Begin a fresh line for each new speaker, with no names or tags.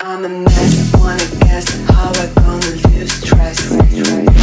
I'm a mess, wanna guess how I gonna lose stress.